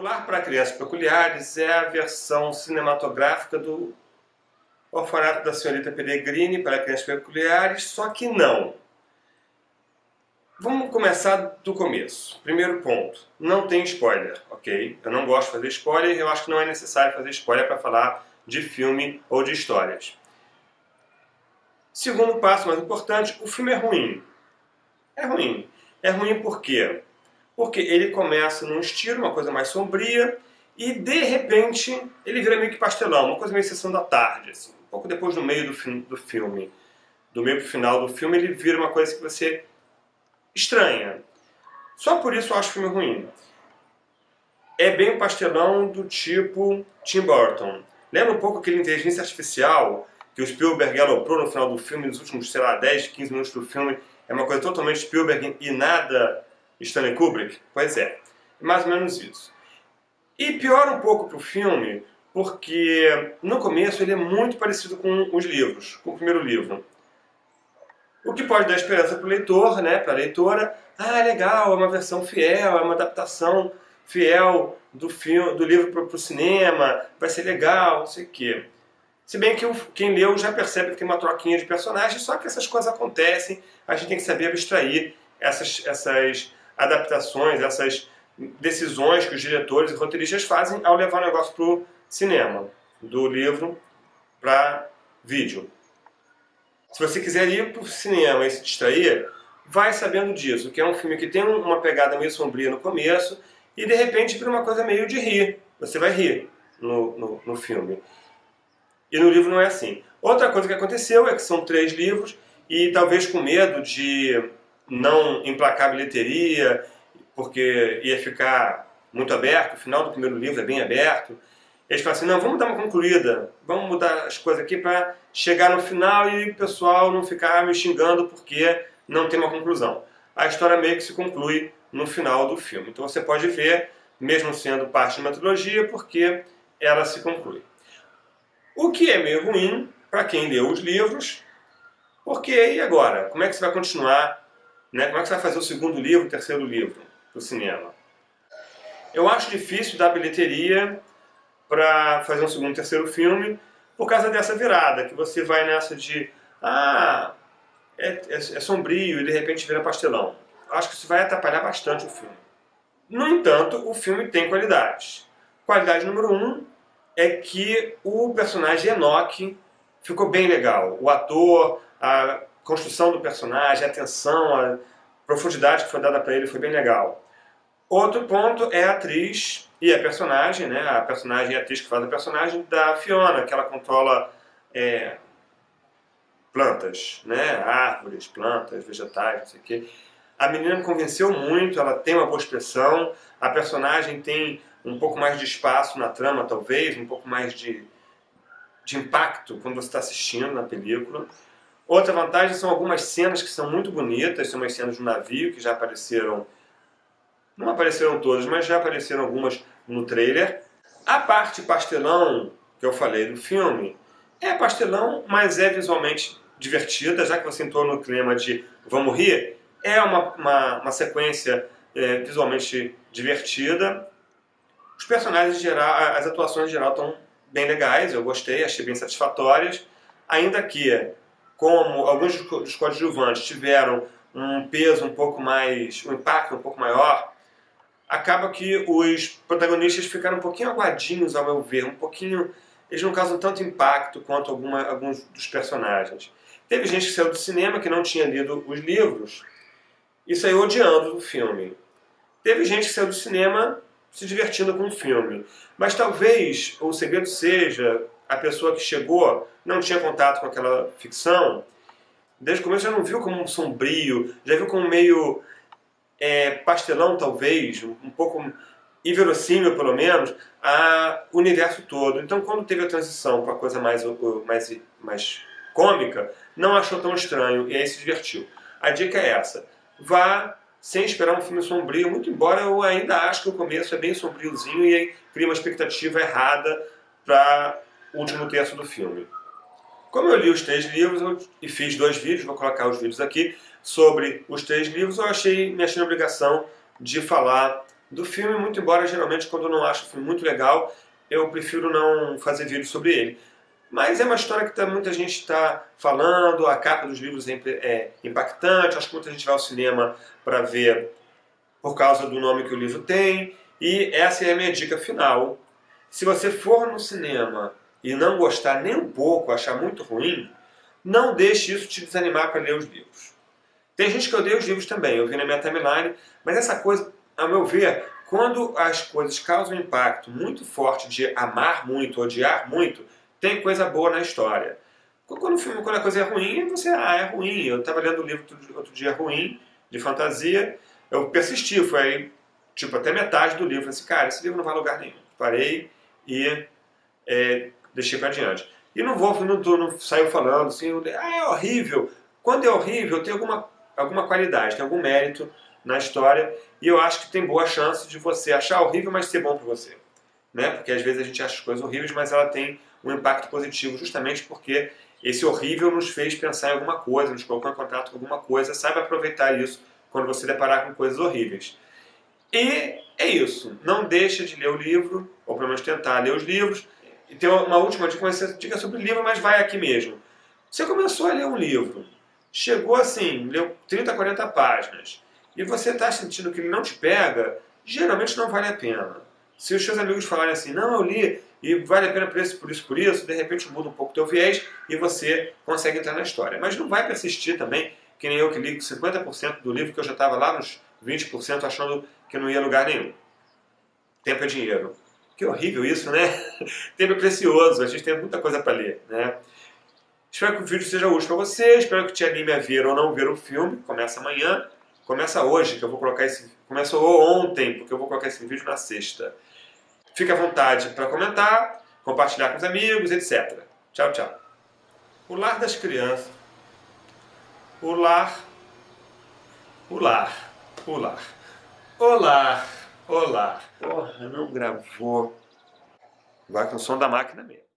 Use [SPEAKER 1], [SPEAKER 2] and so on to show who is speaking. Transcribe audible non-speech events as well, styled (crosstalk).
[SPEAKER 1] O Lar para Crianças Peculiares é a versão cinematográfica do Orfanato da Senhorita Pellegrini para Crianças Peculiares, só que não. Vamos começar do começo. Primeiro ponto, não tem spoiler, ok? Eu não gosto de fazer spoiler, eu acho que não é necessário fazer spoiler para falar de filme ou de histórias. Segundo passo mais importante, o filme é ruim. É ruim. É ruim por quê? Porque ele começa num estilo, uma coisa mais sombria, e de repente ele vira meio que pastelão, uma coisa meio sessão da tarde, assim. um pouco depois do meio do, do filme. Do meio pro final do filme ele vira uma coisa que você estranha. Só por isso eu acho o filme ruim. É bem pastelão do tipo Tim Burton. Lembra um pouco aquele inteligência artificial que o Spielberg aloprou no final do filme, nos últimos, sei lá, 10, 15 minutos do filme, é uma coisa totalmente Spielberg e nada Stanley Kubrick? Pois é, mais ou menos isso. E piora um pouco para o filme, porque no começo ele é muito parecido com os livros, com o primeiro livro. O que pode dar esperança para o leitor, né, para a leitora, ah, legal, é uma versão fiel, é uma adaptação fiel do, filme, do livro para o cinema, vai ser legal, não sei o quê. Se bem que quem leu já percebe que tem uma troquinha de personagens, só que essas coisas acontecem, a gente tem que saber abstrair essas, essas adaptações, essas decisões que os diretores e roteiristas fazem ao levar o negócio para o cinema, do livro para vídeo. Se você quiser ir para o cinema e se distrair, vai sabendo disso, que é um filme que tem uma pegada meio sombria no começo e de repente vira uma coisa meio de rir. Você vai rir no, no, no filme. E no livro não é assim. Outra coisa que aconteceu é que são três livros e talvez com medo de não emplacar bilheteria, porque ia ficar muito aberto, o final do primeiro livro é bem aberto, eles falam assim, não, vamos dar uma concluída, vamos mudar as coisas aqui para chegar no final e o pessoal não ficar me xingando porque não tem uma conclusão. A história meio que se conclui no final do filme. Então você pode ver, mesmo sendo parte de uma trilogia, porque ela se conclui. O que é meio ruim para quem leu os livros, porque e agora? Como é que você vai continuar? Né? Como é que você vai fazer o segundo livro, o terceiro livro do cinema? Eu acho difícil dar bilheteria para fazer um segundo, terceiro filme por causa dessa virada, que você vai nessa de ah, é, é, é sombrio e de repente vira pastelão. Acho que isso vai atrapalhar bastante o filme. No entanto, o filme tem qualidades. Qualidade número um é que o personagem Enoch ficou bem legal. O ator, a construção do personagem, a atenção, a profundidade que foi dada para ele foi bem legal. Outro ponto é a atriz e a personagem, né? A personagem e a atriz que faz a personagem da Fiona, que ela controla é, plantas, né? Árvores, plantas, vegetais, não sei o quê. A menina me convenceu muito, ela tem uma boa expressão, a personagem tem um pouco mais de espaço na trama, talvez, um pouco mais de, de impacto quando você está assistindo na película. Outra vantagem são algumas cenas que são muito bonitas, são umas cenas um navio que já apareceram, não apareceram todas, mas já apareceram algumas no trailer. A parte pastelão que eu falei do filme é pastelão, mas é visualmente divertida, já que você entrou no clima de vamos rir, é uma, uma, uma sequência é, visualmente divertida, os personagens em geral, as atuações em geral estão bem legais, eu gostei, achei bem satisfatórias, ainda que, como alguns dos coadjuvantes tiveram um peso um pouco mais, um impacto um pouco maior, acaba que os protagonistas ficaram um pouquinho aguadinhos, ao meu ver, um pouquinho... Eles não causam tanto impacto quanto alguma, alguns dos personagens. Teve gente que saiu do cinema que não tinha lido os livros e saiu odiando o filme. Teve gente que saiu do cinema se divertindo com o filme. Mas talvez o segredo seja a pessoa que chegou, não tinha contato com aquela ficção, desde o começo já não viu como um sombrio, já viu como meio é, pastelão talvez, um pouco inverossímil pelo menos, a universo todo. Então quando teve a transição para a coisa mais, mais, mais cômica, não achou tão estranho e aí se divertiu. A dica é essa, vá sem esperar um filme sombrio, muito embora eu ainda acho que o começo é bem sombriozinho e aí cria uma expectativa errada para último terço do filme. Como eu li os três livros e fiz dois vídeos, vou colocar os vídeos aqui, sobre os três livros, eu achei, me achei obrigação de falar do filme, muito embora geralmente quando eu não acho o filme muito legal, eu prefiro não fazer vídeo sobre ele. Mas é uma história que tá, muita gente está falando, a capa dos livros é, é impactante, acho que muita gente vai ao cinema para ver por causa do nome que o livro tem, e essa é a minha dica final. Se você for no cinema e não gostar nem um pouco, achar muito ruim, não deixe isso te desanimar para ler os livros. Tem gente que odeia os livros também, eu vi na minha timeline, mas essa coisa, ao meu ver, quando as coisas causam um impacto muito forte de amar muito, odiar muito, tem coisa boa na história. Quando, o filme, quando a coisa é ruim, você, ah, é ruim. Eu estava lendo um livro outro dia ruim, de fantasia, eu persisti, foi aí, tipo, até metade do livro. Falei assim, cara, esse livro não vai a lugar nenhum. Parei e é, deixei para adiante. E não vou, não, não saiu falando assim, ah, é horrível. Quando é horrível, tem alguma, alguma qualidade, tem algum mérito na história, e eu acho que tem boa chance de você achar horrível, mas ser bom para você. Né? Porque às vezes a gente acha as coisas horríveis, mas ela tem um impacto positivo, justamente porque esse horrível nos fez pensar em alguma coisa, nos colocou em contato com alguma coisa, saiba aproveitar isso quando você deparar com coisas horríveis. E é isso, não deixa de ler o livro, ou pelo menos tentar ler os livros, e tem uma última dica, você dica sobre livro, mas vai aqui mesmo. Você começou a ler um livro, chegou assim, leu 30, 40 páginas, e você está sentindo que ele não te pega, geralmente não vale a pena. Se os seus amigos falarem assim, não, eu li e vale a pena por isso, por isso, por isso, de repente muda um pouco o teu viés e você consegue entrar na história. Mas não vai persistir também, que nem eu que li 50% do livro, que eu já estava lá nos 20% achando que não ia lugar nenhum. Tempo é dinheiro. Que horrível isso, né? (laughs) Tempo é precioso, a gente tem muita coisa para ler, né? Espero que o vídeo seja útil para você, espero que te anime a ver ou não ver o filme. Começa amanhã, começa hoje, que eu vou colocar esse... Começou ontem, porque eu vou colocar esse vídeo na sexta. Fique à vontade para comentar, compartilhar com os amigos, etc. Tchau, tchau. O lar das crianças. O lar. O lar. O lar. Olá. Olá. Porra, não gravou. Vai com o som da máquina mesmo.